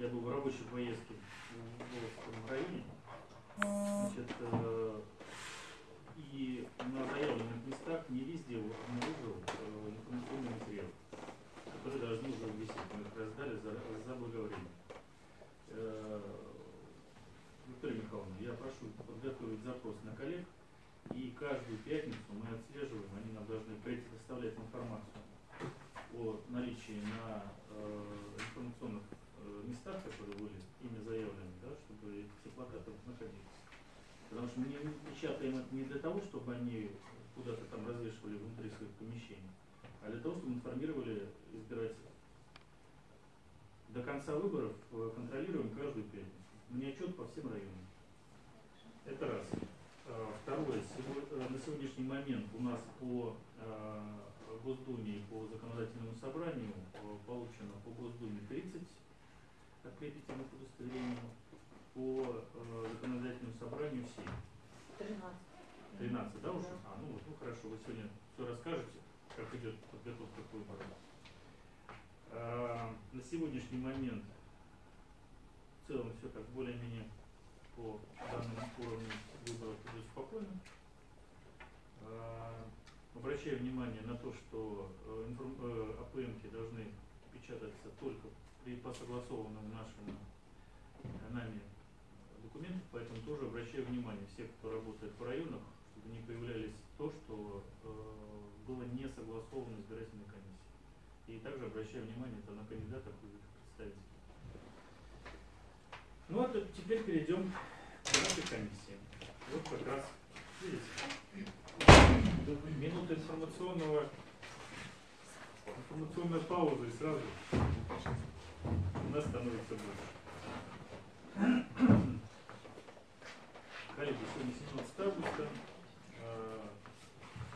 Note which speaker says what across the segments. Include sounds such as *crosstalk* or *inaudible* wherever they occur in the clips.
Speaker 1: Я был в рабочей поездке в Волжском районе. Значит, э, и на заявленных местах не везде обнаружил э, информационный материал, который должны уже висеть. Мы их раздали за, заблаговременно. Э, Виктория Михайловна, я прошу подготовить запрос на коллег, и каждую пятницу мы отслеживаем, они нам должны предоставлять информацию о наличии на э, информационных местах, которые были ими заявлены, да, чтобы все плакаты находились. Потому что мы не печатаем это не для того, чтобы они куда-то там развешивали внутри своих помещений, а для того, чтобы информировали избирателей. До конца выборов э, контролируем каждую пятницу. Мне отчет по всем районам. Это раз. А, Второе. Э, На сегодняшний момент у нас по э, Госдуме по законодательному собранию получено по Госдуме 30 открепительных удостоверений, по э, законодательному собранию 7.
Speaker 2: 13.
Speaker 1: 13, да, уже?
Speaker 2: Да.
Speaker 1: А, ну ну хорошо, вы сегодня все расскажете, как идет подготовка к выборам. А, на сегодняшний момент в целом все как более-менее по данному уровню выборов идет спокойно. А, обращаю внимание на то, что э, э, АПМки должны печататься только при по согласованным нашим э, нами документах, поэтому тоже обращаю внимание всех, кто работает в районах, чтобы не появлялись то, что э, было не согласовано избирательной комиссией. И также обращаю внимание это на кандидатов и их представителей. Ну а то теперь перейдем к нашей комиссии. Вот как раз, видите, минута информационного, информационная пауза и сразу у нас становится больше. Коллеги, сегодня 17 августа. Э,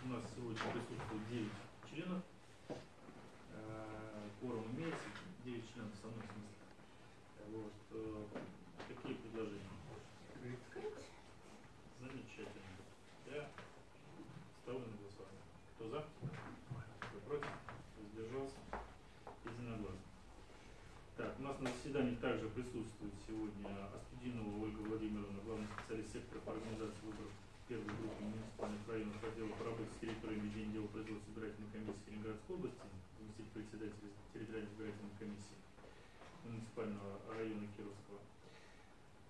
Speaker 1: У нас сегодня присутствует 9 членов. Э, Кворум имеется, 9 членов со мной в смысле. Э, Вот. э, Какие предложения? Замечательно. Я ставлю на голосование. Кто за? Кто против? Воздержался? Единогласно. Так, у нас на заседании также присутствует сегодня Астудинова Ольга Владимировна, главный специалист сектора по организации выборов первой группы муниципальных районов отдела по работе с территориями производства избирательной комиссии Ленинградской области, заместитель председателя территориальной избирательной комиссии муниципального района Кировского.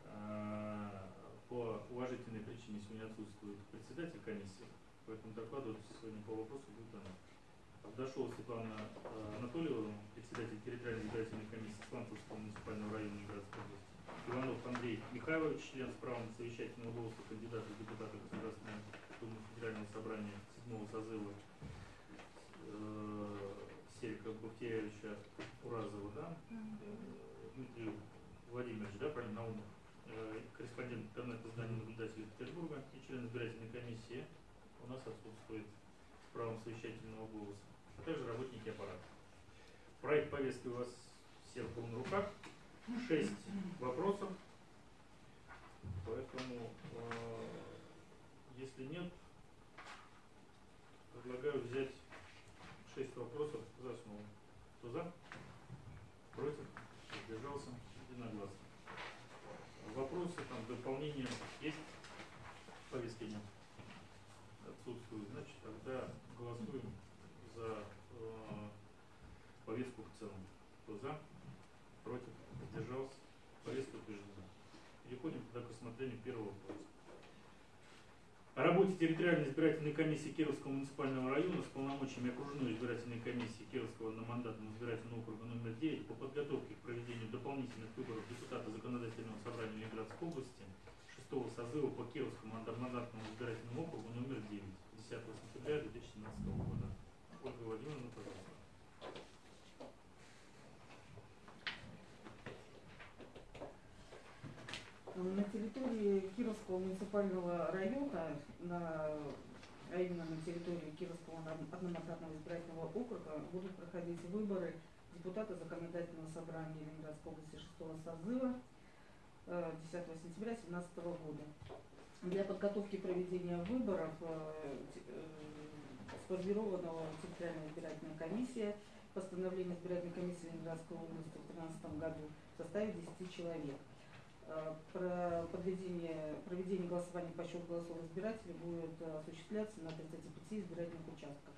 Speaker 1: А, По уважительной причине сегодня отсутствует председатель комиссии, поэтому докладывать сегодня по вопросу будет она. Авдашова Светлана э, Анатольевна, председатель территориальной избирательной комиссии Сланцевского муниципального района Ленинградской области. Иванов Андрей Михайлович, член с правом совещательного голоса кандидата в депутаты Государственной Думы Федерального собрания седьмого созыва э, Серика Бахтеевича Уразова, да? Э, Дмитрий Владимирович, да, правильно, Наумов, э, корреспондент интернет-издания наблюдателей Петербурга и член избирательной комиссии у нас отсутствует с правом совещательного голоса, а также работники аппарата. Проект повестки у вас всех был на руках. Шесть вопросов. Поэтому, э, если нет, предлагаю взять шесть вопросов за основу. Кто за? Против? Сдержался? Единогласно. Вопросы, там, дополнения есть? В повестке нет. Отсутствуют. Значит, тогда голосуем за э, повестку в целом. Кто за? Против? Сдержался? Повестка утверждена. Переходим тогда к рассмотрению первого вопроса. О работе территориальной избирательной комиссии Кировского муниципального района с полномочиями окружной избирательной комиссии Кировского одномандатного избирательного округа номер 9 по подготовке к проведению дополнительных выборов депутата законодательного собрания Ленинградской области 6 созыва по Кировскому одномандатному избирательному округу номер 9 10 сентября 2017 года. Ольга Владимировна, пожалуйста.
Speaker 3: На территории Кировского муниципального района, на, а именно на территории Кировского одно- одномандатного избирательного округа, будут проходить выборы депутата законодательного собрания Ленинградской области 6 созыва э, 10 сентября 2017 года. Для подготовки проведения выборов э, э, сформирована территориальная избирательная комиссия постановление избирательной комиссии Ленинградской области в 2013 году в составе 10 человек. Э, Про подведение, проведение голосования по счету голосов избирателей будет э, осуществляться на 35 избирательных участках.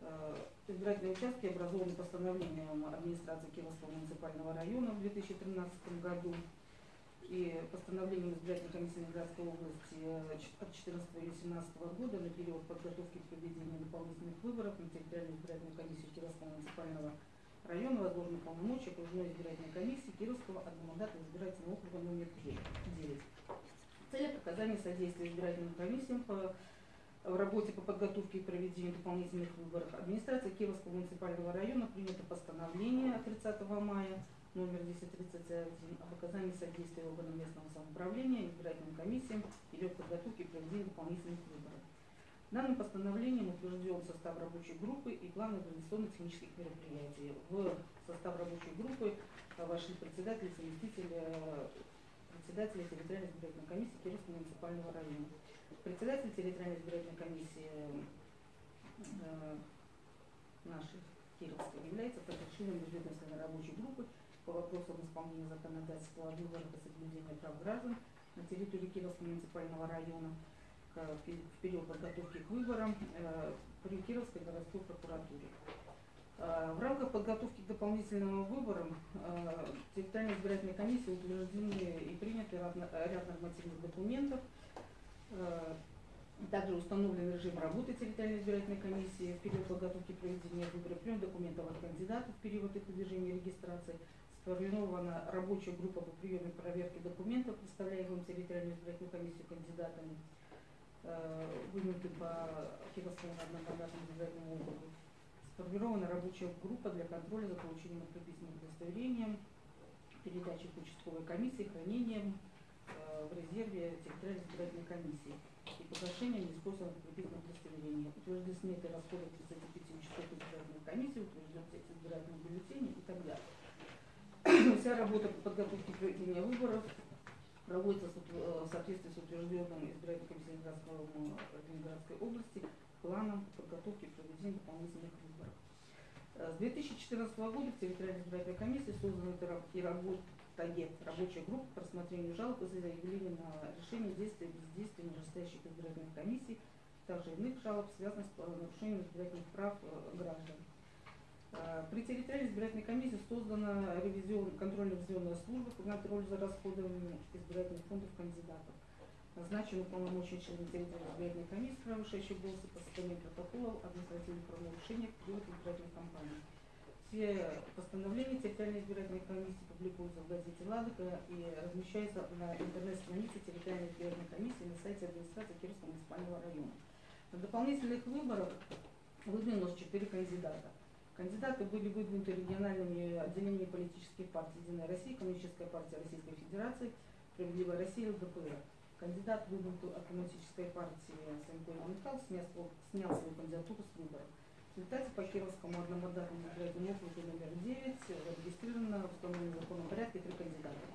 Speaker 3: Э, Избирательные участки образованы постановлением администрации Кировского муниципального района в 2013 году и постановлением избирательной комиссии Ленинградской области от 14 июля 2017 года на период подготовки к проведению дополнительных выборов на территориальную избирательную комиссию Кировского муниципального района возложены полномочия окружной избирательной комиссии Кировского одномандатного избирательного округа номер 9. В целях содействия избирательным комиссиям по в работе по подготовке и проведению дополнительных выборов администрация Кировского муниципального района принято постановление от 30 мая номер 1031 об оказании содействия органам местного самоуправления избирательным комиссиям в период подготовки и проведения дополнительных выборов. Данным постановлением утвержден состав рабочей группы и план организационно-технических мероприятий. В состав рабочей группы э, вошли председатели, заместители э, председателя территориальной избирательной комиссии Кировского муниципального района. Председатель территориальной избирательной комиссии э, нашей Кировской является членом межведомственной рабочей группы по вопросам исполнения законодательства о выборах и соблюдения прав граждан на территории Кировского муниципального района в пе- в период подготовки к выборам э, при Кировской городской прокуратуре. Э, В рамках подготовки к дополнительным выборам э, территориальной избирательной комиссии утверждены и приняты ряд нормативных документов, Э, Также установлен режим работы территориальной избирательной комиссии в период подготовки проведения выборов, прием документов от кандидатов в период их выдвижения регистрации, сформирована рабочая группа по приему и проверке документов, представляемым территориальную избирательную комиссию кандидатами, э, выдвинуты по Кировскому одномандатному избирательному округу. Сформирована рабочая группа для контроля за получением открепительным удостоверением, передачей к участковой комиссии, хранением э, в резерве территориальной избирательной комиссии и погашением неиспользованных открепительных удостоверений. Утверждены сметы расходов 35 участковых избирательных комиссий, утвержден текст избирательных бюллетеней и так далее. *clears throat* Вся работа по подготовке проведения выборов проводится утв- э, в соответствии с утвержденным избирательной комиссией м, Ленинградской области планом подготовки и проведения дополнительных выборов. Э, С 2014 года в территориальной избирательной комиссии создана и ра- и работает рабочая группа по рассмотрению жалоб и заявлений на решение действия и бездействия нижестоящих избирательных комиссий, также иных жалоб, связанных с э, нарушением избирательных прав э, граждан. Э, При территориальной избирательной комиссии создана ревизион, контрольно-ревизионная служба по контролю за расходованием избирательных фондов кандидатов. Назначен уполномоченный член территориальной избирательной комиссии, превышающий голосы по составлению протоколов административных правонарушений в период избирательной кампании. Все постановления территориальной избирательной комиссии публикуются в газете «Ладога» и размещаются на интернет-странице территориальной избирательной комиссии на сайте администрации Кировского муниципального района. На дополнительных выборах выдвинулось четыре кандидата. Кандидаты были выдвинуты региональными отделениями политических партий «Единая Россия», Коммунистическая партия Российской Федерации, «Справедливая Россия» и ЛДПР. Кандидат, выдвинутый от Коммунистической партии Санько Иван снял свою кандидатуру с выборов. В результате по Кировскому одномандатному избирательному округу номер 9 зарегистрировано в установленном законном порядке три кандидата.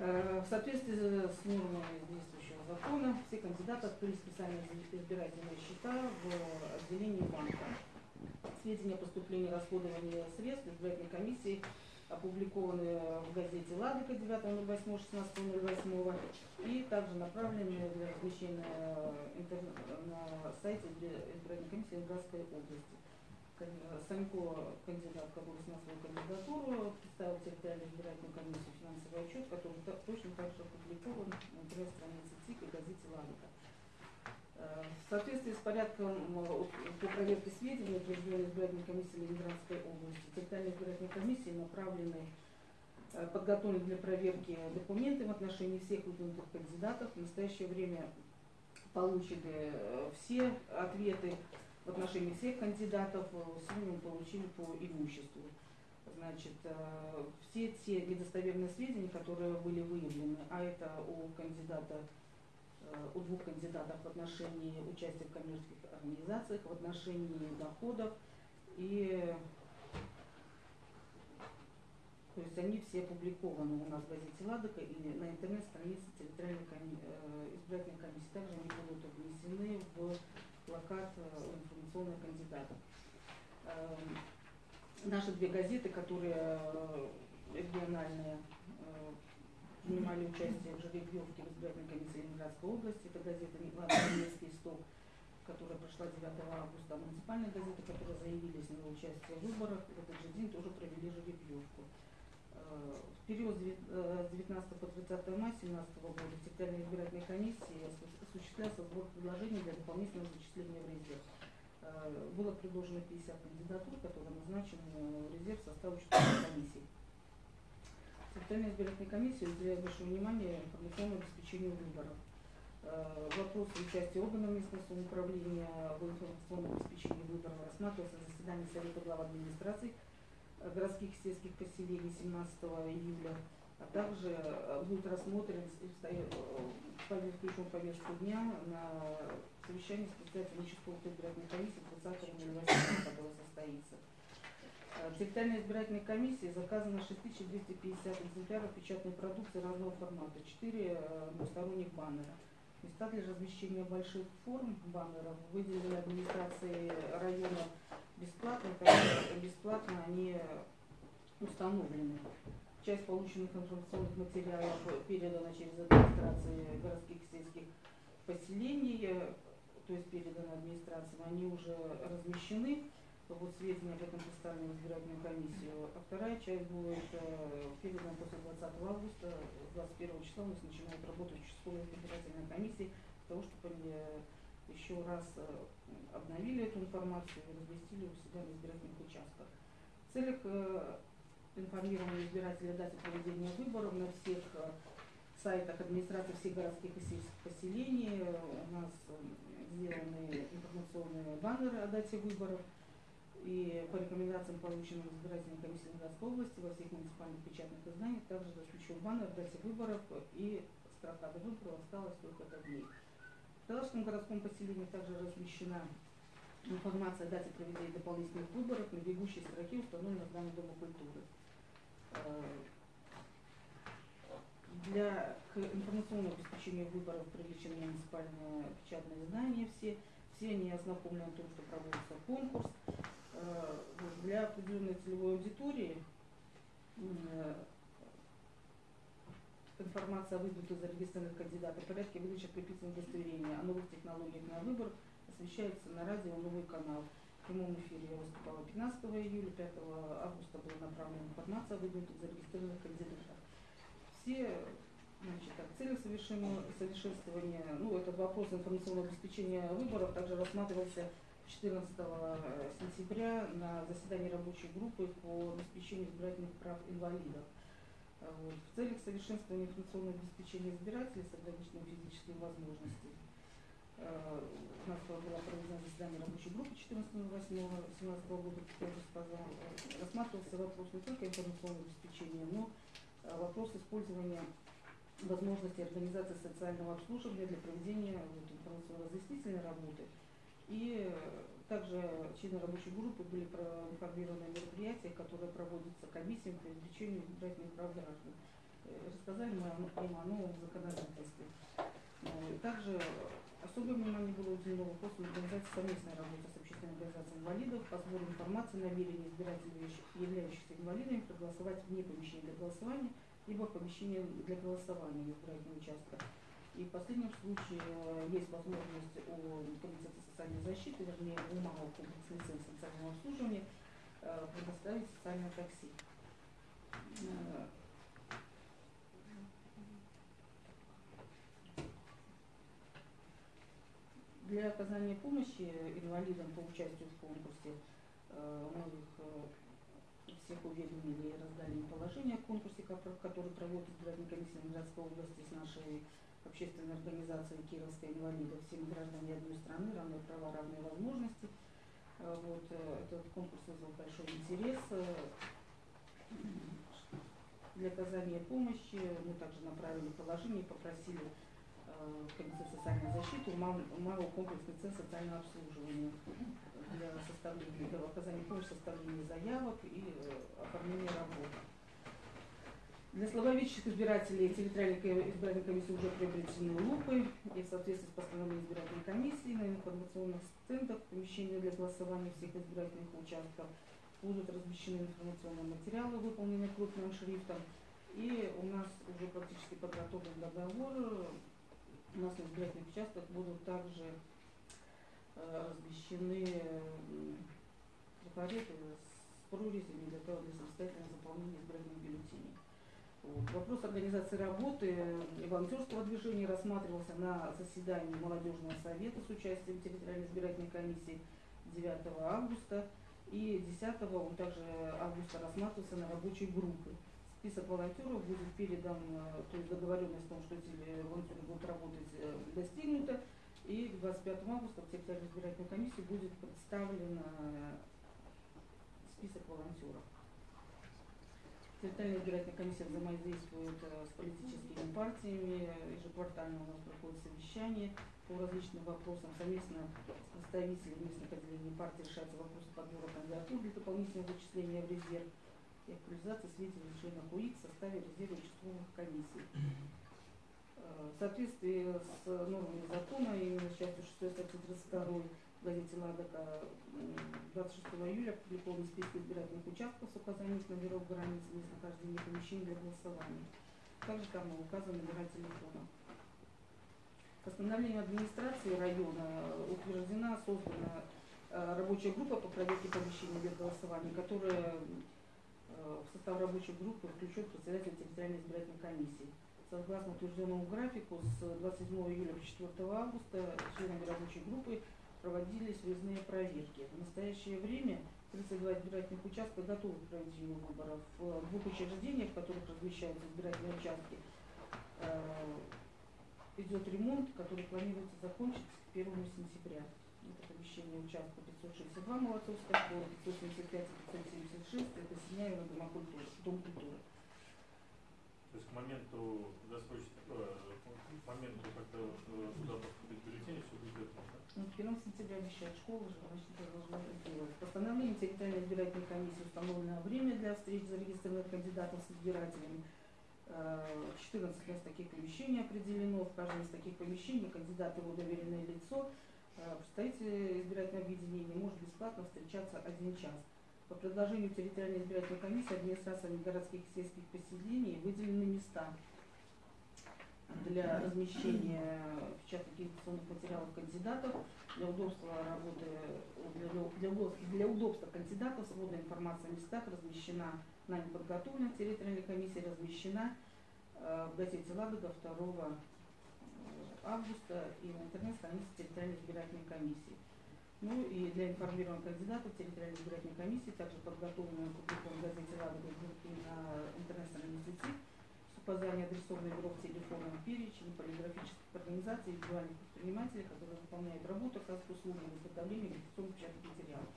Speaker 3: Э, В соответствии с нормами действующего закона все кандидаты открыли специальные избирательные счета в отделении банка. Сведения о поступлении и расходовании средств избирательной комиссии опубликованы в газете «Ладога» 9.08.16.08 и также направлены для размещения на сайте избир- избирательной комиссии Ленинградской области. Санько, кандидат, который снял свою кандидатуру, представил территориальную избирательную комиссию финансовый отчет, который точно так же опубликован на интернет-странице ЦИК и газете «Ладога». В соответствии с порядком по проверке сведений утвержденной избирательной комиссии Ленинградской области, территориальной избирательной комиссии направлены э, подготовлены для проверки документы в отношении всех выдвинутых кандидатов. В настоящее время получены э, все ответы в отношении всех кандидатов. Э, Сегодня мы получили по имуществу. Значит, все те недостоверные сведения, которые были выявлены, а это у кандидата у двух кандидатов в отношении участия в коммерческих организациях, в отношении доходов и то есть они все опубликованы у нас в газете «Ладога» и на интернет-странице территориальной коми- э, избирательной комиссии. Также они будут внесены в плакат э, информационных кандидатов. Эм, Наши две газеты, которые э, региональные, э, принимали участие в жеребьевке в избирательной комиссии Ленинградской области. Это газета «Немецкий сток», которая прошла 9 августа, а муниципальные газеты, которые заявились на участие в выборах, в этот же день тоже провели жеребьевку. Э, В период с девят- э, с 19 по 30 мая 2017 года в территориальной избирательной комиссии осу- осуществлялся сбор предложений для дополнительного зачисления в резерв. Э, Было предложено 50 кандидатур, которые назначены в резерв в состав участковой комиссии. Территориальная избирательная комиссия уделяет большое внимание информационному обеспечению выборов. Э, Вопрос участия органов местного самоуправления в информационном обеспечении выборов рассматривался на заседании Совета глав администраций э, городских и сельских поселений 17 июля, а также э, будет рассмотрен пове- включен повестку дня на совещании с председателем участковой избирательной комиссии 30 июля, которое состоится. Э, В территориальной избирательной комиссии заказано 6250 экземпляров печатной продукции разного формата, 4 двусторонних баннера. Места для размещения больших форм баннеров выделены администрацией района бесплатно, бесплатно они установлены. Часть полученных информационных материалов передана через администрации городских и сельских поселений, э, то есть переданы администрациям, они уже размещены, вот сведения об этом представлены в избирательную комиссию. А вторая часть будет э, передана после 20 августа, 21 числа у нас начинает избирательная комиссия, для того, чтобы они э, еще раз э, обновили эту информацию и разместили у себя на избирательных участках. В целях информирования избирателей о дате проведения выборов на всех сайтах администрации всех городских и сельских поселений у нас сделаны информационные баннеры о дате выборов. И по рекомендациям, полученным избирательной комиссией Ленинградской области, во всех муниципальных печатных изданиях также размещен баннер в дате выборов и строка до выборов осталось только дней. В Талашском городском поселении также размещена информация о дате проведения дополнительных выборов на бегущей строке, установленной в здании Дома культуры. Э, Для к информационному обеспечению выборов привлечены муниципальные печатные издания все. Все они ознакомлены о том, что проводится конкурс. Э, Для определенной целевой аудитории э, информация о выдвинутых зарегистрированных кандидатах порядке выдачи приписанных удостоверения о новых технологиях на выбор освещается на радио «Новый канал». В прямом эфире я выступала 15 июля, 5 августа была направлена информация о выдвинутых зарегистрированных кандидатах. Все значит, так, цели совершенствования, ну, этот вопрос информационного обеспечения выборов также рассматривался 14 сентября на заседании рабочей группы по обеспечению избирательных прав инвалидов. А Вот. В целях совершенствования информационного обеспечения избирателей с ограниченными физическими возможностями э, у нас было проведено заседание рабочей группы 14.08.17 года, как я уже сказала, Э, рассматривался вопрос не только информационного обеспечения, но э, вопрос использования возможности организации социального обслуживания для проведения вот, информационно-разъяснительной работы. И э, также члены рабочей группы были проинформированы о мероприятиях, которые проводятся комиссией по обеспечению избирательных прав граждан. Э, Рассказали мы им о новом законодательстве. Ну, Также особое внимание было уделено вопросу организации совместной работы с общественной организацией инвалидов по сбору информации о намерении избирателей, являющих- являющихся инвалидами, проголосовать вне помещения для голосования, либо в помещении для голосования в избирательном участке. И в последнем случае э, есть возможность у Комитета социальной защиты, вернее, у МАО комплексный центр социального обслуживания э, предоставить социальное такси. Э, Для оказания помощи инвалидам по участию в конкурсе мы их всех уведомили и раздали им положение о конкурсе, ко- который проводит избирательная комиссия Ленинградской области с нашей общественной организацией Кировская инвалидов. Всем гражданам одной страны равные права, равные возможности. Э, Вот, э, этот конкурс вызвал большой интерес. Э, Для оказания помощи мы также направили положение и попросили Комитет социальной защиты, МАО комплексный центр социального обслуживания для составления, для оказания помощи, составления заявок и оформления работ. Для слабовидящих избирателей территориальной ко- избирательной комиссии уже приобретены лупы и в соответствии с постановлением избирательной комиссии на информационных стендах помещения для голосования всех избирательных участков будут размещены информационные материалы, выполненные крупным шрифтом. И у нас уже практически подготовлен договор. У нас на избирательных участках будут также э, размещены трафареты с прорезями для того, для самостоятельного заполнения избирательных бюллетеней. Вопрос организации работы и волонтерского движения рассматривался на заседании молодежного совета с участием территориальной избирательной комиссии 9 августа. И 10 он также августа рассматривался на рабочей группе. Список волонтеров будет передан, э, то есть договоренность о том, что эти волонтеры будут работать, э, достигнута. И к 25 августа в территориальной избирательной комиссии будет представлен э, список волонтеров. Территориальная избирательная комиссия взаимодействует э, с политическими партиями, ежеквартально у нас проходит совещание по различным вопросам. Совместно с представителями местных отделений партии решаются вопросы подбора кандидатур для дополнительного зачисления в резерв и актуализации сведений членов УИК в составе резерва участковых комиссий. Э, В соответствии с нормами закона, именно частью 6 статьи 32 в газете «Ладока» м, 26 июля опубликованы списки избирательных участков с указанием номеров границ местонахождения помещений для голосования. Также там указаны номера телефона. Постановлением администрации района утверждена, создана э, рабочая группа по проверке помещений для голосования, которая э, в состав рабочей группы включен председатель территориальной избирательной комиссии. Согласно утвержденному графику, с 27 июля по 4 августа членами рабочей группы проводились выездные проверки. В настоящее время 32 избирательных участка готовы к проведению выборов. В двух учреждениях, в которых размещаются избирательные участки, э, идет ремонт, который планируется закончить к 1 сентября. Это помещение участка 562 Молодцовская школа, 575 и 576, это Синяева Дома культуры, Дом культуры.
Speaker 1: То есть к моменту досрочно, э, к моменту, когда вот, э, туда поступит бюллетень, все будет готово, да?
Speaker 3: Ну, к 1 сентября обещает школа же, значит, это должна это делать. Постановлением территориальной избирательной комиссии установлено время для встреч зарегистрированных кандидатов с избирателями. Э, 14 мест таких помещений определено. В каждом из таких помещений кандидат его доверенное лицо, э, представитель избирательного объединения может бесплатно встречаться один час. По предложению территориальной избирательной комиссии администрациями городских и сельских поселений выделены места для размещения печатных агитационных материалов кандидатов, для удобства работы, для, для, для удобства кандидатов сводная информация о местах размещена, нами подготовлена территориальной комиссией, размещена э, в газете «Ладога» 2 августа и на интернет-странице территориальной избирательной комиссии. Ну и для информирования кандидатов территориальной избирательной комиссии также подготовлена в газете «Ладога» и на интернет-странице Указанием адресованных бюро телефоном перечень полиграфических организаций и индивидуальных предпринимателей, которые выполняют работу оказывают услуги в изготовлении агитационных печатных материалов.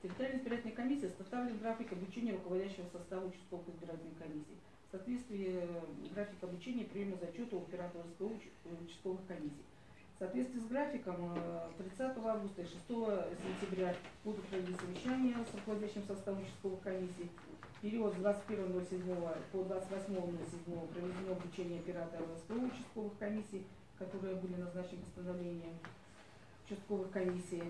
Speaker 3: Территориальная избирательная комиссия составлен график обучения руководящего состава участковых избирательной комиссии. В соответствии э, график обучения приема зачета у э, участковых комиссий. В соответствии с графиком э, 30 августа и 6 сентября будут проведены совещания с руководящим составом участковых комиссий. В период с 21.07 по 28.07 проведено обучение операторов СПО участковых комиссий, которые были назначены постановлением участковых комиссий.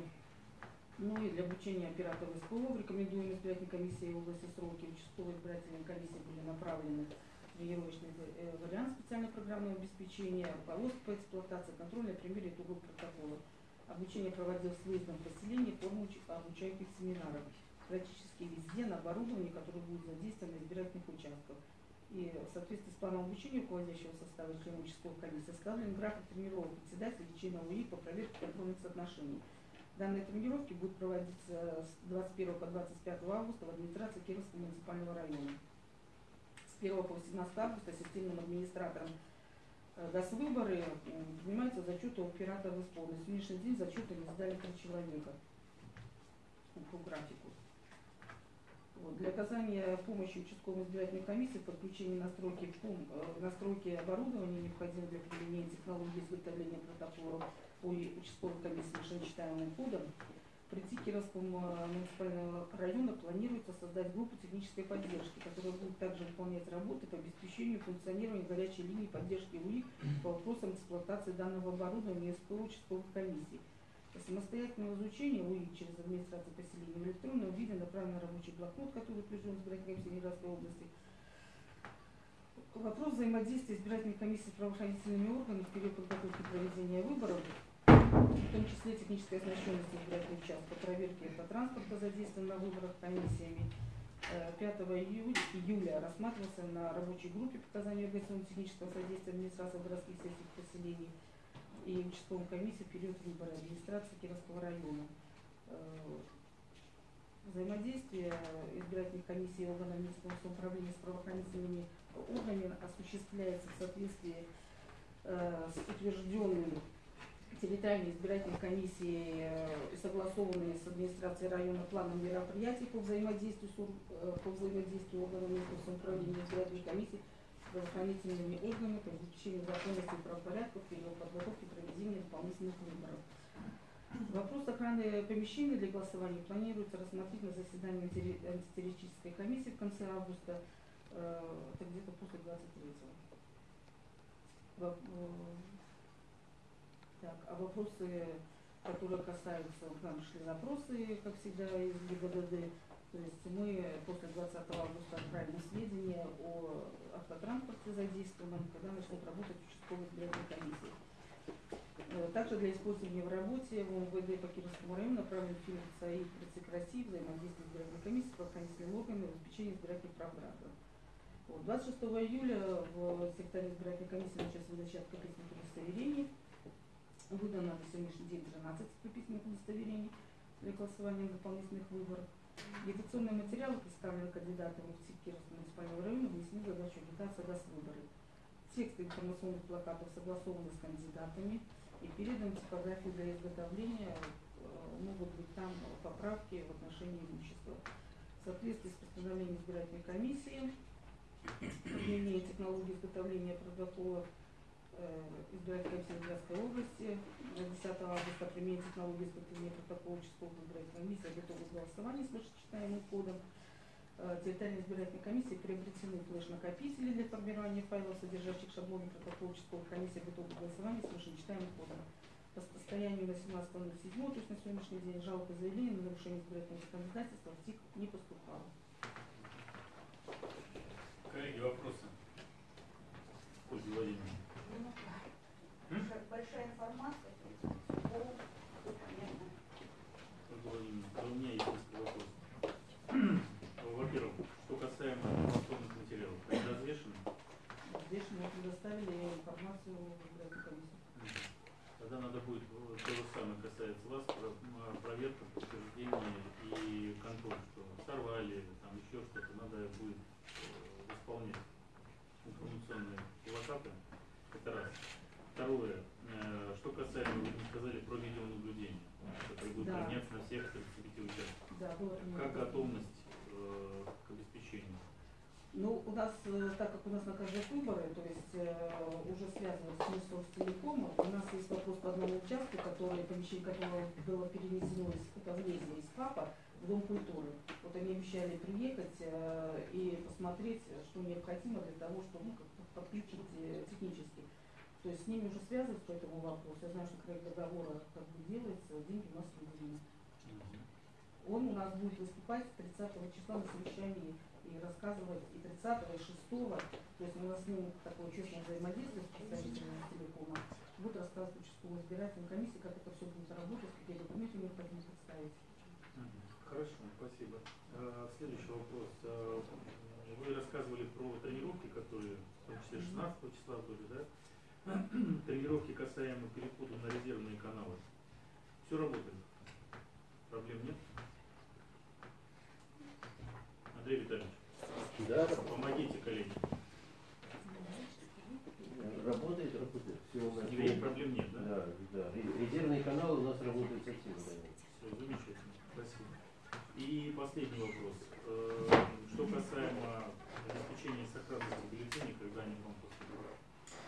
Speaker 3: Ну и для обучения операторов СПО в рекомендуемой избирательной комиссии в области сроки участковые избирательные комиссии были направлены в тренировочный э, вариант специального программного обеспечения, руководство по эксплуатации, контроль на примере итогов протокола. Обучение проводилось в выездном поселении, форму уч- обучающих семинаров. Практически везде на оборудовании, которое будет задействовано на избирательных участках. И в соответствии с планом обучения руководящего состава членов участковых комиссий составлен график тренировок председателей и членов УИК по проверке контрольных соотношений. Данные тренировки будут проводиться с 21 по 25 августа в администрации Кировского муниципального района. С 1 по 18 августа системным администратором э, Госвыборы м, принимаются зачеты у оператора СПО. На сегодняшний день зачеты не сдали три человека по графику. Вот. Для оказания помощи участковой избирательной комиссии в подключении настройки, э, настройки оборудования, необходимых для применения технологии изготовления протоколов по участковой комиссии машиночитаемым кодом, Прийти Кировского муниципального района планируется создать группу технической поддержки, которая будет также выполнять работы по обеспечению функционирования горячей линии поддержки УИК по вопросам эксплуатации данного оборудования СПО участковых комиссий. Самостоятельного изучения УИК через администрацию поселения в электронном виде направлен на рабочий блокнот, который утвержден избирательной Ленинградской области. Вопрос взаимодействия избирательной комиссии с правоохранительными органами в период подготовки проведения выборов в том числе технической оснащенности избирательного участка, проверки автотранспорта, задействованного на выборах комиссиями. Э, 5 июля, июля рассматривался на рабочей группе показания организационно технического содействия администрации городских сельских поселений и участковой комиссии период выбора администрации Кировского района. Э, Взаимодействие избирательных комиссий и органов местного самоуправления с правоохранительными органами осуществляется в соответствии э, с утвержденным территориальной избирательной комиссии э, согласованные с администрацией района планом мероприятий по взаимодействию, по взаимодействию органов местного самоуправления избирательной комиссии правоохранительными органами по обеспечению законности и правопорядка в период подготовки проведения дополнительных выборов. Вопрос охраны помещений для голосования планируется рассмотреть на заседании антитеррористической комиссии в конце августа, э, это где-то после 23-го. Воп- э, Так, а вопросы, которые касаются, к нам шли запросы, как всегда, из ГИБДД. То есть мы после 20 августа отправим сведения о автотранспорте задействованном, когда начнут работать участковые избирательные комиссии. Э, Также для использования в работе в МВД по Кировскому району направлен фильм ЦАИ «Прицик России» взаимодействие избирательной комиссии по правоохранительным органам и обеспечение избирательных прав граждан. Вот, 26 июля в секторе избирательной комиссии началась выдача открытых удостоверений. Выдано на сегодняшний день 13 письменных удостоверений для голосования на дополнительных выборах. Агитационные материалы, представленные кандидатами в ЦИК Кировского муниципального района, внесены в задачу агитация даст выборы. Тексты информационных плакатов согласованы с кандидатами и переданы в типографию для изготовления. Э, Могут быть там поправки в отношении имущества. В соответствии с постановлением избирательной комиссии, применение технологии изготовления протоколов э, избирательной комиссии Ленинградской области. На 10 августа применение технологии изготовления протокола участковой избирательной комиссии готовы к голосованию с вышечитаемым кодом. Э, Территориальной избирательной комиссии приобретены флеш-накопители для формирования файлов, содержащих шаблоны протокола участковой комиссии готовы к голосованию с вышечитаемым кодом. По состоянию на 17.07, то есть на сегодняшний день, жалоб и заявлений на нарушение избирательного законодательства в ТИК не поступало.
Speaker 1: Коллеги, вопросы? Ольга Владимировна.
Speaker 2: Большая- информация.
Speaker 1: Владимировна, у меня есть несколько вопросов. Во-первых, что касаемо информационных материалов, они развешаны?
Speaker 3: Здесь мы предоставили информацию в комиссию.
Speaker 1: Тогда надо будет, э, то же самое касается вас, м, проверка, подтверждение и контроль, что сорвали, там еще что-то, надо будет э, восполнять информационные плакаты. Это раз. Второе, что касаемо, вы сказали про видеонаблюдение, которое будет
Speaker 3: Да.
Speaker 1: применяться на всех 35 участках.
Speaker 3: Да.
Speaker 1: Как готовность э, к обеспечению?
Speaker 3: Ну, у нас, э, так как у нас наказывают выборы, то есть э, уже связано с Минсоцтелекомом, у нас есть вопрос по одному участку, который, помещение которого было перенесено из Кутовлезия, из ФАПа в Дом культуры. Вот они обещали приехать э, и посмотреть, что необходимо для того, чтобы ну, подключить э, технически. То есть с ними уже связываются по этому вопросу. Я знаю, что проект договора как бы делается, деньги у нас выделены. Он у нас будет выступать 30 числа на совещании и рассказывать и 30 и 6 то есть у нас с ним такое честное взаимодействие с представителями телекома, будет рассказывать участковой избирательной комиссии, как это все будет работать, какие документы необходимо представить.
Speaker 1: Хорошо, спасибо. Э, Следующий вопрос. Э, Вы рассказывали про тренировки, которые, в том числе 16 числа были, да? *clears throat* Тренировки касаемо перехода на резервные каналы. Все работает? Проблем нет? Андрей Витальевич,
Speaker 4: Да,
Speaker 1: помогите, коллеги.
Speaker 4: работает, работает. Все у нас.
Speaker 1: Никаких проблем нет, да?
Speaker 4: Да, да. Ре- Резервные каналы у нас работают совсем. да.
Speaker 1: Все, замечательно, спасибо. И последний вопрос. Э, Что касаемо обеспечения сохранности бюллетеней, когда они к вам поступают?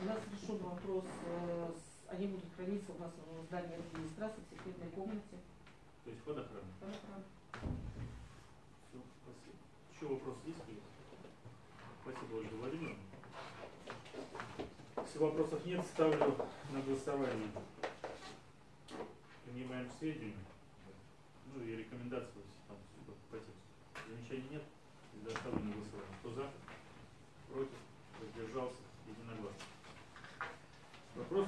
Speaker 3: У нас решен вопрос, э, они будут храниться у нас в здании администрации в секретной комнате.
Speaker 1: То есть водохрана.
Speaker 3: Водохран.
Speaker 1: Все, спасибо. Еще вопросы есть? Юрий? Спасибо, Ольга Владимировна. Если вопросов нет, ставлю на голосование. Принимаем к сведению. Ну и рекомендации там по тексту. Замечаний нет? Тогда ставлю на голосование. Кто за? Против? Воздержался? Единогласно.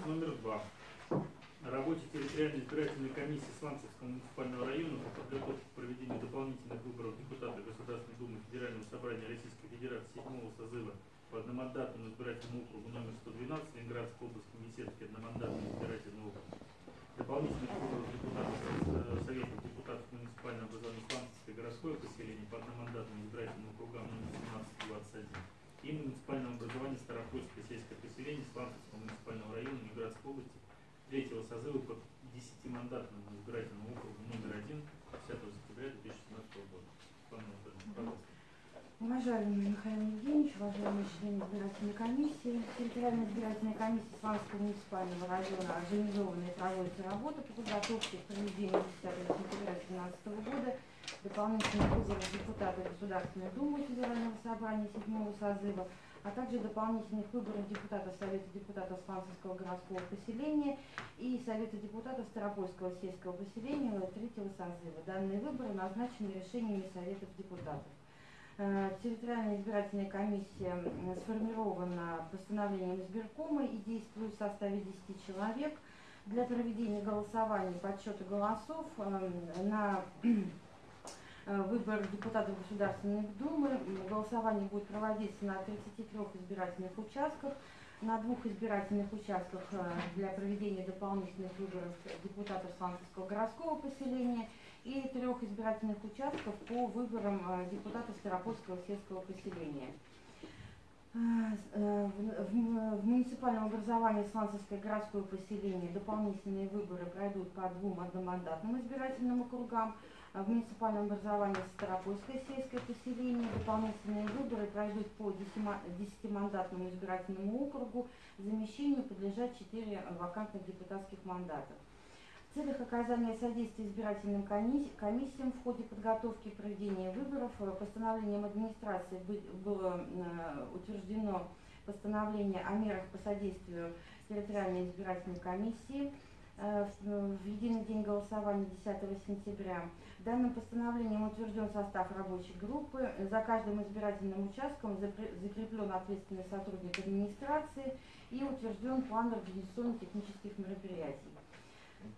Speaker 1: Номер два. О работе территориальной избирательной комиссии Сланцевского муниципального района по подготовке к проведению дополнительных выборов депутата Государственной Думы Федерального собрания Российской Федерации седьмого созыва по одномандатному избирательному округу номер 112 Ленинградской области Комитетский одномандатный избирательный округ. Дополнительных выборов депутатов э, Совета депутатов муниципального образования Сланцевское городское поселение по одномандатным избирательным округам номер 17 21 и муниципального образования Старопольское сельское поселение Сланцевского муниципального района Ленинградской области третьего созыва по 10-мандатному избирательному округу номер 1 10 сентября 2017 года. Светлана Анатольевна, пожалуйста.
Speaker 5: Уважаемый Михаил Евгеньевич, члены избирательной комиссии, территориальная избирательная комиссия Сланского муниципального района организована и проводится работа по подготовке к проведению 10 сентября 2017 года дополнительных выборов депутата Государственной Думы Федерального собрания 7 созыва, а также дополнительных выборов депутатов Совета депутатов Сланцевского городского поселения и Совета депутатов Старопольского сельского поселения третьего созыва. Данные выборы назначены решениями Советов депутатов. Э, Территориальная избирательная комиссия сформирована постановлением избиркома и действует в составе 10 человек. Для проведения голосования подсчета голосов эм, на э, выбор депутатов Государственной Думы голосование будет проводиться на 33 избирательных участках. На двух избирательных участках э, для проведения дополнительных выборов депутатов Сланцевского городского поселения и трех избирательных участков по выборам э, депутатов Старопольского сельского поселения. Э, э, В муниципальном образовании Сланцевское городское поселение дополнительные выборы пройдут по двум одномандатным избирательным округам. А В муниципальном образовании Старопольское сельское поселение дополнительные выборы пройдут по 10-мандатному избирательному округу. Замещению подлежат 4 вакантных депутатских мандатов. Целях оказания содействия избирательным комисси- комиссиям в ходе подготовки и проведения выборов э, постановлением администрации бы- было э, утверждено постановление о мерах по содействию территориальной избирательной комиссии э, в единый день голосования 10 сентября. Данным постановлением утвержден состав рабочей группы. За каждым избирательным участком закреплен ответственный сотрудник администрации и утвержден план организационно-технических мероприятий.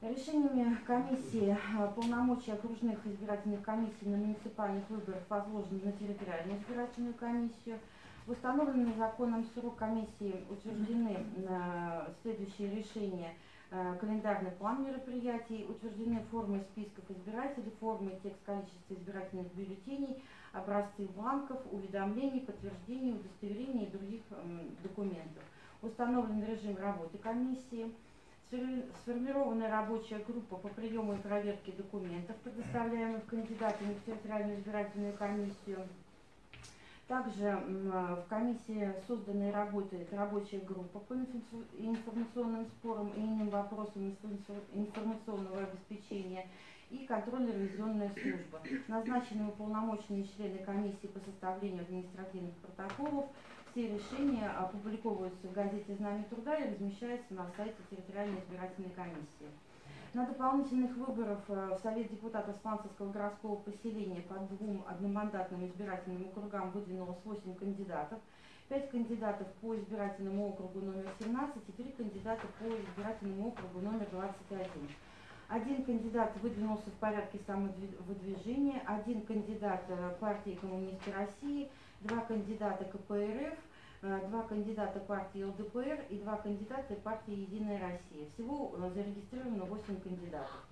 Speaker 5: Решениями комиссии э, полномочия окружных избирательных комиссий на муниципальных выборах возложены на территориальную избирательную комиссию. В установленный законом срок комиссии утверждены э, следующие решения. Э, Календарный план мероприятий, утверждены формы списков избирателей, формы и текст количества избирательных бюллетеней, образцы бланков, уведомлений, подтверждений, удостоверений и других документов. Установлен режим работы комиссии. Сформирована рабочая группа по приему и проверке документов, предоставляемых кандидатами в территориальную избирательную комиссию. Также в комиссии создана и работает рабочая группа по инфо- информационным спорам и иным вопросам инфо- информационного обеспечения и контрольно-ревизионная служба. Назначены уполномоченные члены комиссии по составлению административных протоколов. Все решения опубликовываются в газете «Знамя труда» и размещаются на сайте территориальной избирательной комиссии. На дополнительных выборах э, в Совет депутатов Сланцевского городского поселения по двум одномандатным избирательным округам выдвинулось 8 кандидатов. 5 кандидатов по избирательному округу номер 17 и 3 кандидата по избирательному округу номер 21. Один кандидат выдвинулся в порядке самовыдвижения, один кандидат э, партии Коммунисты России, два кандидата КПРФ, э, два кандидата партии ЛДПР и два кандидата партии Единая Россия. Всего э, зарегистрировано 8 кандидатов.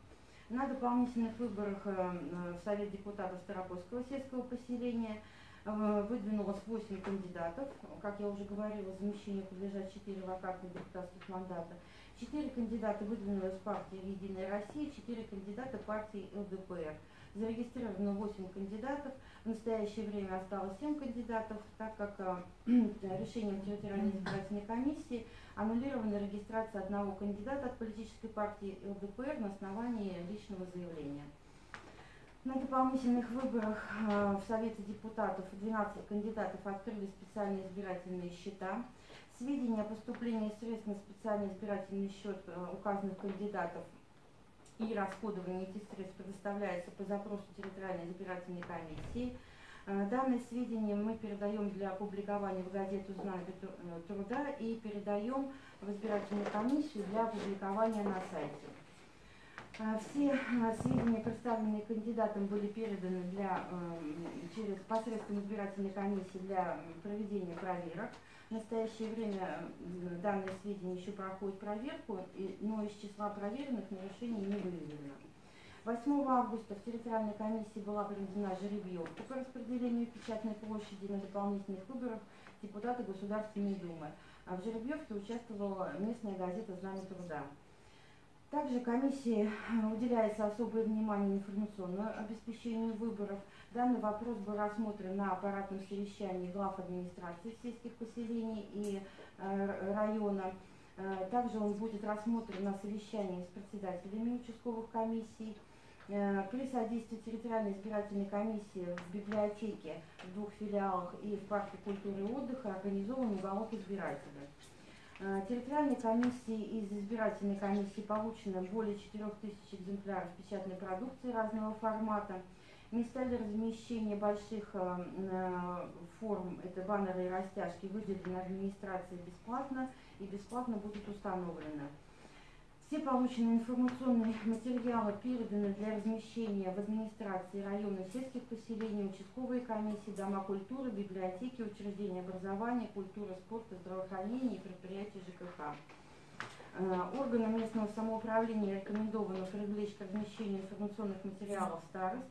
Speaker 5: На дополнительных выборах э, в Совет депутатов Старопольского сельского поселения выдвинулось 8 кандидатов. Как я уже говорила, замещению подлежат 4 вакантных депутатских мандата. 4 кандидата выдвинулась партия Единая Россия, 4 кандидата партии ЛДПР. Зарегистрировано 8 кандидатов. В настоящее время осталось 7 кандидатов, так как э, *clears throat* решением территориальной избирательной комиссии аннулирована регистрация одного кандидата от политической партии ЛДПР на основании личного заявления. На дополнительных выборах э, в Совете депутатов 12 кандидатов открыли специальные избирательные счета. Сведения о поступлении средств на специальный избирательный счет э, указанных кандидатов и расходование этих средств предоставляется по запросу территориальной избирательной комиссии. Э, Данные сведения мы передаем для опубликования в газету «Знамя тру- труда» и передаем в избирательную комиссию для опубликования на сайте. А, Все сведения, представленные кандидатам, были переданы для, через посредством избирательной комиссии для проведения проверок. В настоящее время м, данные сведения еще проходят проверку, но из числа проверенных нарушений не выявлено. 8 августа в территориальной комиссии была проведена жеребьевка по распределению печатной площади на дополнительных выборах депутата Государственной Думы. А в жеребьевке участвовала местная газета «Знамя труда». Также комиссии э, уделяется особое внимание информационному обеспечению выборов. Данный вопрос был рассмотрен на аппаратном совещании глав администрации сельских поселений и э, района. Э, Также он будет рассмотрен на совещании с председателями участковых комиссий. При содействии территориальной избирательной комиссии в библиотеке в двух филиалах и в парке культуры и отдыха организован уголок избирателя. Э, Территориальной комиссии из избирательной комиссии получено более 4000 экземпляров печатной продукции разного формата. Места для размещения больших э, э, форм, это баннеры и растяжки, выделены администрацией бесплатно и бесплатно будут установлены. Все полученные информационные материалы переданы для размещения в администрации района сельских поселений, участковые комиссии, дома культуры, библиотеки, учреждения образования, культуры, спорта, здравоохранения и предприятия ЖКХ. Э, Органам местного самоуправления рекомендовано привлечь к размещению информационных материалов старост.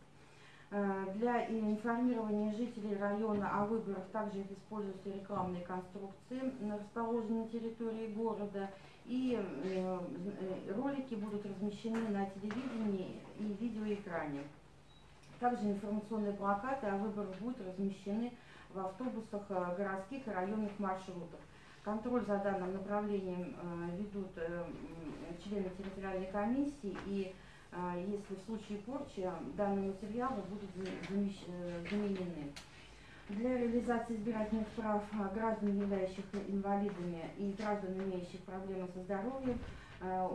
Speaker 5: Э, Для информирования жителей района о выборах также используются рекламные конструкции, расположенные на территории города, и э, э, ролики будут размещены на телевидении и видеоэкране. Также информационные плакаты о выборах будут размещены в автобусах э, городских и районных маршрутах. Контроль за данным направлением ведут члены территориальной комиссии и если в случае порчи данные материалы будут заменены. Для реализации избирательных прав а, граждан, являющихся инвалидами и граждан, имеющих проблемы со здоровьем, э,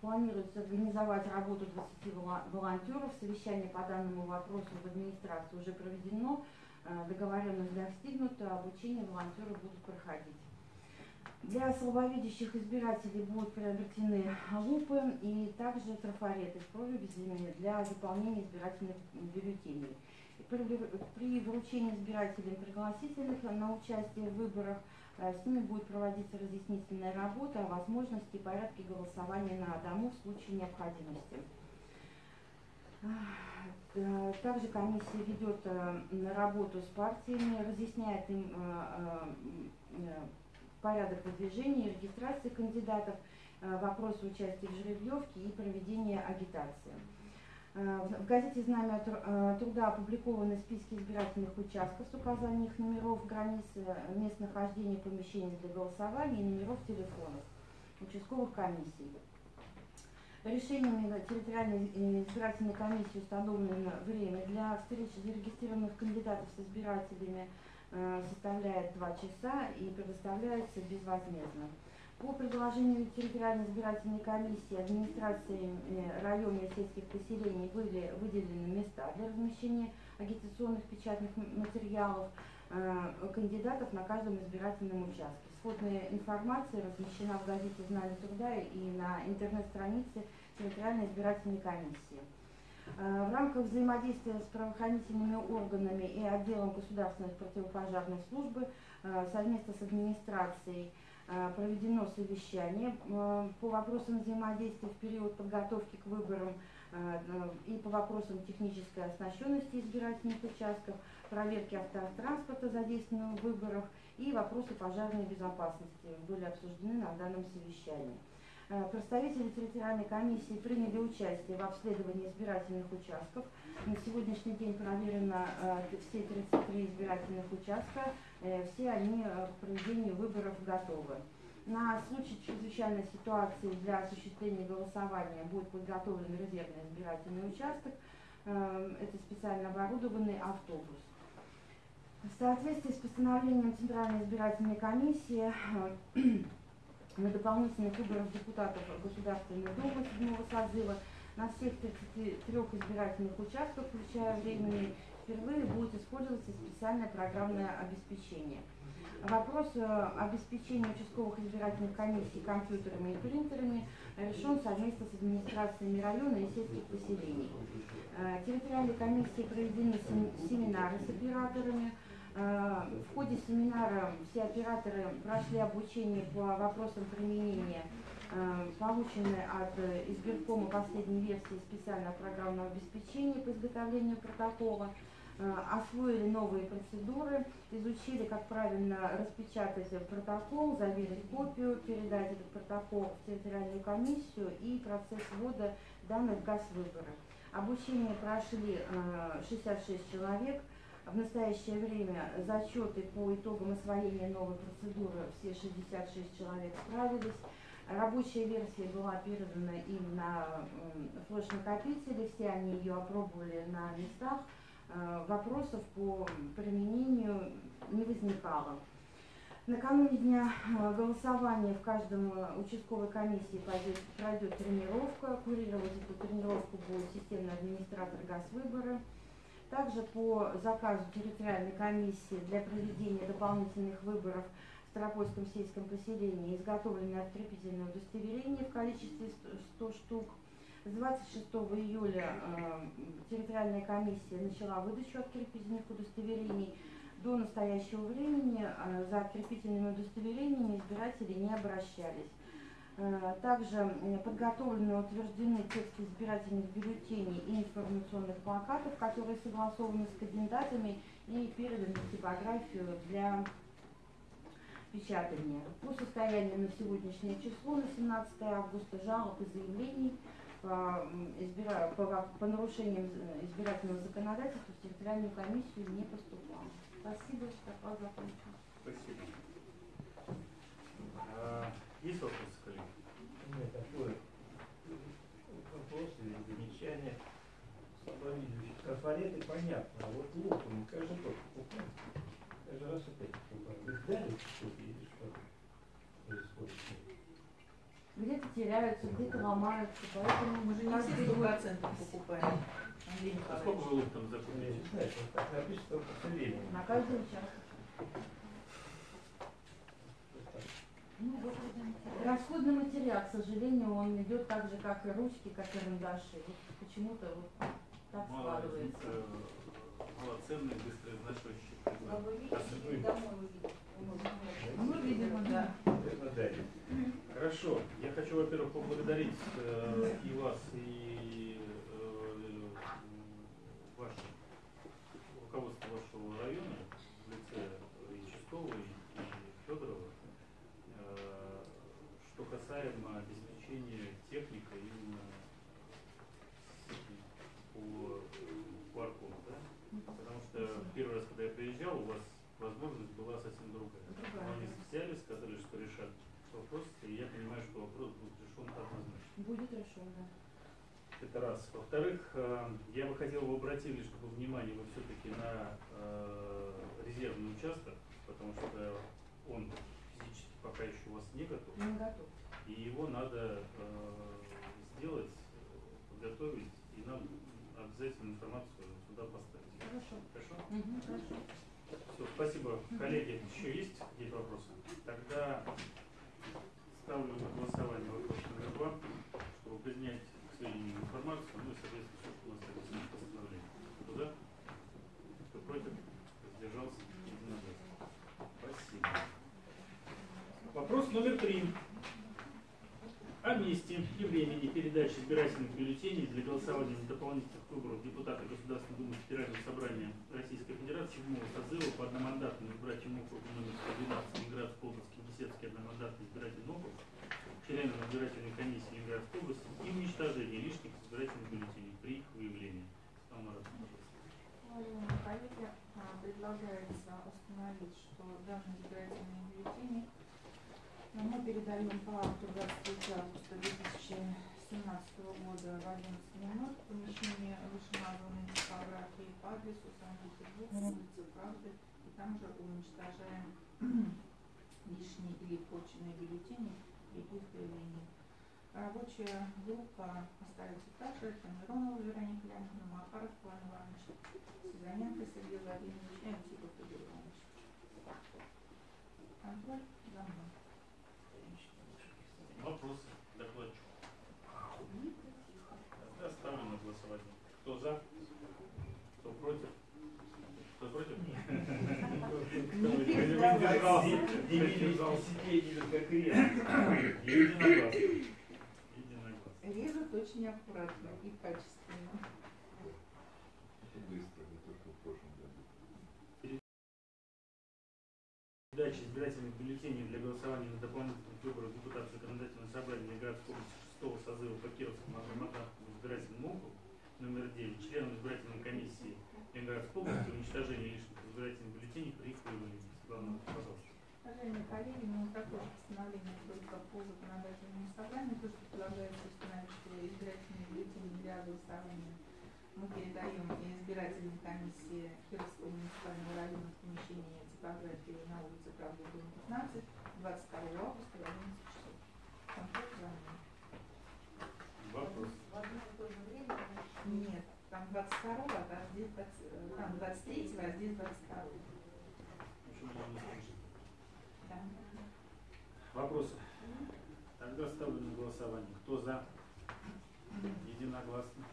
Speaker 5: планируется организовать работу 20 вола- волонтеров. Совещание по данному вопросу в администрации уже проведено, э, договоренность достигнута, обучение волонтеров будут проходить. Для слабовидящих избирателей будут приобретены лупы и также трафареты с прорезями для заполнения избирательных бюллетеней. При, вручении избирателям пригласительных на участие в выборах э, с ними будет проводиться разъяснительная работа о возможности и порядке голосования на дому в случае необходимости. Э, Также комиссия ведет э, работу с партиями, разъясняет им порядок выдвижения и регистрации кандидатов, вопросы участия в жеребьевке и проведения агитации. Э, В газете «Знамя э, труда» опубликованы списки избирательных участков с указанием их номеров, границ, э, мест нахождения помещений для голосования и номеров телефонов участковых комиссий. Решениями территориальной избирательной комиссии установлено время для встречи зарегистрированных кандидатов с избирателями составляет 2 часа и предоставляется безвозмездно. По предложению территориальной избирательной комиссии администрации э, района сельских поселений были выделены места для размещения агитационных печатных материалов э, кандидатов на каждом избирательном участке. Сходная информация размещена в газете «Знание труда» и на интернет-странице территориальной избирательной комиссии. Э, В рамках взаимодействия с правоохранительными органами и отделом государственной противопожарной службы совместно с администрацией проведено совещание э, по вопросам взаимодействия в период подготовки к выборам э, э, и по вопросам технической оснащенности избирательных участков, проверки автотранспорта, задействованного в выборах и вопросы пожарной безопасности были обсуждены на данном совещании. Э, Представители территориальной комиссии приняли участие в обследовании избирательных участков. На сегодняшний день проверено э, все 33 избирательных участка, э, все они э, к проведению выборов готовы. На случай чрезвычайной ситуации для осуществления голосования будет подготовлен резервный избирательный участок. Э, Это специально оборудованный автобус. В соответствии с постановлением Центральной избирательной комиссии э, *clears throat* на дополнительных выборах депутатов Государственной Думы седьмого созыва на всех 33 избирательных участках, включая временный, впервые будет использоваться специальное программное обеспечение. Вопрос э, обеспечения участковых избирательных комиссий компьютерами и принтерами решен совместно с администрациями района и сельских поселений. Э, Территориальные комиссии проведены сем- семинары с операторами. Э, В ходе семинара все операторы прошли обучение по вопросам применения полученной от избиркома последней версии специального программного обеспечения по изготовлению протокола, освоили новые процедуры, изучили, как правильно распечатать протокол, заверить копию, передать этот протокол в территориальную комиссию и процесс ввода данных в ГАЗ-выборы. Обучение прошли э, 66 человек. В настоящее время зачеты по итогам освоения новой процедуры все 66 человек справились. Рабочая версия была передана им на флеш-накопители, все они ее опробовали на местах. Э, Вопросов по применению не возникало. Накануне дня э, голосования в каждом э, участковой комиссии пойдет, пройдет тренировка. Курировать эту тренировку будет системный администратор ГАЗ-выборы. Также по заказу территориальной комиссии для проведения дополнительных выборов в Старопольском сельском поселении изготовлено открепительное удостоверение в количестве 100 штук. С 26 июля э, территориальная комиссия начала выдачу открепительных удостоверений. До настоящего времени э, за открепительными удостоверениями избиратели не обращались. Э, Также подготовлены и утверждены тексты избирательных бюллетеней и информационных плакатов, которые согласованы с кандидатами и переданы в типографию для печатания. По состоянию на сегодняшнее число, на 17 августа, жалоб и заявлений по, избира- по, по нарушениям избирательного законодательства в территориальную комиссию не поступало. Спасибо, что закончен.
Speaker 1: Спасибо. А, Есть вопросы, коллеги?
Speaker 4: У меня такой вопрос или замечание. Слабовидящие трафареты понятно, а вот лук, мы каждый год покупаем. Каждый раз опять покупаем. Дали что-то или что происходит?
Speaker 5: Где-то теряются, где-то ломаются, поэтому
Speaker 3: Мы же не все сто процентов покупаем.
Speaker 1: А сколько вы лук там закупили?
Speaker 5: на каждый участок. Ну. Расходный материал, к сожалению, он идет так же, как и ручки, как и карандаши. Вот почему-то вот так складывается.
Speaker 1: Э, малоценный, быстроизношенный
Speaker 2: А вы видите, или домой увидите?
Speaker 3: Ну, видимо, да.
Speaker 1: Хорошо. Я хочу, во-первых, поблагодарить э, и вас, и э, ваше руководство вашего района в лице и Чистовой, и Федорова, э, что касаемо обеспечения техникой именно по э, парку, да? Потому что первый раз, когда я приезжал, у вас возможность была совсем другая.
Speaker 5: Другая,
Speaker 1: Но они
Speaker 5: да.
Speaker 1: взяли, сказали, что решат вопрос, и я понимаю, что вопрос будет решен однозначно.
Speaker 5: Будет решен, да.
Speaker 1: Это раз. Во-вторых, э, я бы хотел, вы обратили, чтобы внимание вы все-таки на э, резервный участок, потому что он физически пока еще у вас не готов,
Speaker 5: Не готов.
Speaker 1: и его надо э, сделать, подготовить, и нам обязательно информацию сюда поставить.
Speaker 5: Хорошо.
Speaker 1: Хорошо?
Speaker 5: Мгм, хорошо.
Speaker 1: Все, спасибо. Коллеги, еще есть какие-то вопросы? Тогда ставлю на голосование вопрос номер два, чтобы принять к сведению информацию, ну и, соответственно, все, что у нас написано в постановлении. Кто за? Кто против? Воздержался? Единогласно. Спасибо. Вопрос номер три. О месте и времени передачи избирательных бюллетеней для голосования за дополнительных выборов депутата Государственной Думы Федерального собрания Российской Федерации седьмого созыва по одномандатному избирательному округу номер 112 Ленинградской области, Беседский одномандатный избирательный округ, членам избирательной комиссии Ленинградской области и уничтожение лишних избирательных бюллетеней при их выявлении.
Speaker 6: Уважаемые коллеги, а, предлагается установить, что данные избирательные бюллетени мы передаем по акту 23 августа 2017 2017 года в 11.00 в помещении вышеназванной типографии по адресу Санкт-Петербург, улица Правды, и там же уничтожаем *clears throat* лишние или почные бюллетени и их проявления. Рабочая группа остается та же, это Миронова Вероника Леонидовна, Макаров Иван Иванович, Сизаненко Сергей Владимирович и Антипов Игорь Иванович. Контроль за мной.
Speaker 1: Вопросы? Докладчик. Тогда ставлю на голосование. Кто за? Кто против? Кто против? Кто
Speaker 6: Режут очень аккуратно и качественно.
Speaker 7: Быстро, не то, что в прошлом году.
Speaker 1: Передача избирательных бюллетеней для голосования на дополнительных выборах депутатов законодательного собрания городской области 6 созыва по Кировскому одномандатному избирательному округу номер 9 членам избирательной комиссии Ленинградской области уничтожение лишних избирательных бюллетеней при их появлении. Главное, пожалуйста.
Speaker 6: Уважаемые коллеги, ну такое же постановление только по законодательному собранию, то, что предлагается установить, что избирательные бюллетени для голосования мы передаем избирательной комиссии Кировского муниципального района в помещении типографии на улице Правды, дом 15, 22 августа в 11 часов. Контроль за мной.
Speaker 1: Вопрос.
Speaker 2: В одно и то же время.
Speaker 6: Нет, там 22 а здесь 20, э, там 23 а здесь 22
Speaker 1: Еще можно не слышать.
Speaker 6: Да.
Speaker 1: Вопросы? Тогда ставлю на голосование. Кто за? Единогласно.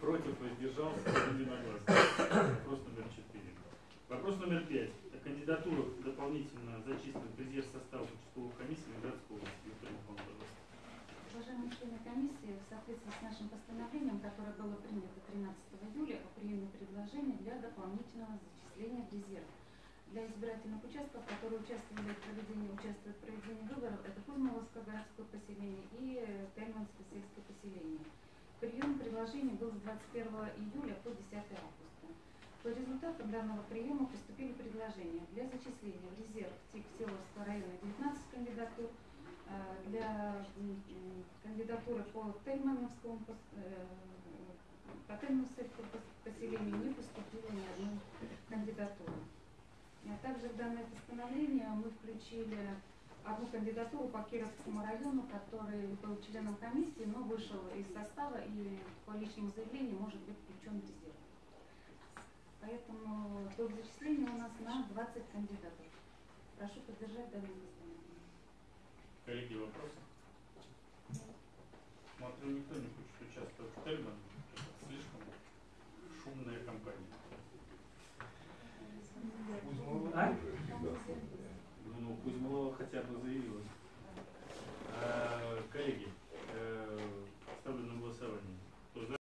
Speaker 1: Против воздержался единогласно. Вопрос номер четыре. Вопрос номер пять. О кандидатурах дополнительно зачисленных в резерв состава участковых комиссий Ленинградской области. Пожалуйста.
Speaker 8: Уважаемые члены комиссии, в соответствии с нашим постановлением, которое было принято 13 июля о приеме предложений для дополнительного зачисления в резерв для избирательных участков, которые участвовали в проведении, участвуют в проведении выборов, это Кузмоловское городское поселение и Тельманское сельское поселение. Прием предложений был с 21 июля по 10 августа. По результатам данного приема поступили предложения для зачисления в резерв ТИК Селовского района 19 кандидатур, э, для кандидатуры по Тельмановскому э, по Тельмановскому пос- поселению не поступило ни одной кандидатуры. А также в данное постановление мы включили одну кандидатуру по Кировскому району, который был членом комиссии, но вышел из состава и по личному заявлению может быть включен в резерв. Поэтому до зачисления у нас на 20 кандидатов. Прошу поддержать данное постановление.
Speaker 1: Коллеги, вопросы? Смотрю, никто не